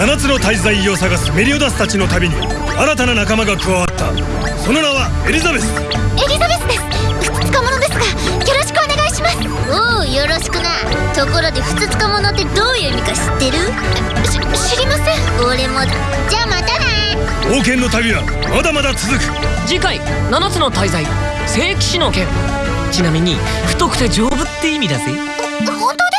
7つの大罪を探すメリオダスたちの旅に新たな仲間が加わった。その名はエリザベス。エリザベスです。ふつつか者です。がよろしくお願いしますおおよろしくな。ところでふつつか者ってどういう意味か知ってる？し知りません。俺も。じゃあまたな冒険の旅はまだまだ続く。次回7つの大罪。聖騎士の剣。ちなみに太くて丈夫って意味だぜ。本当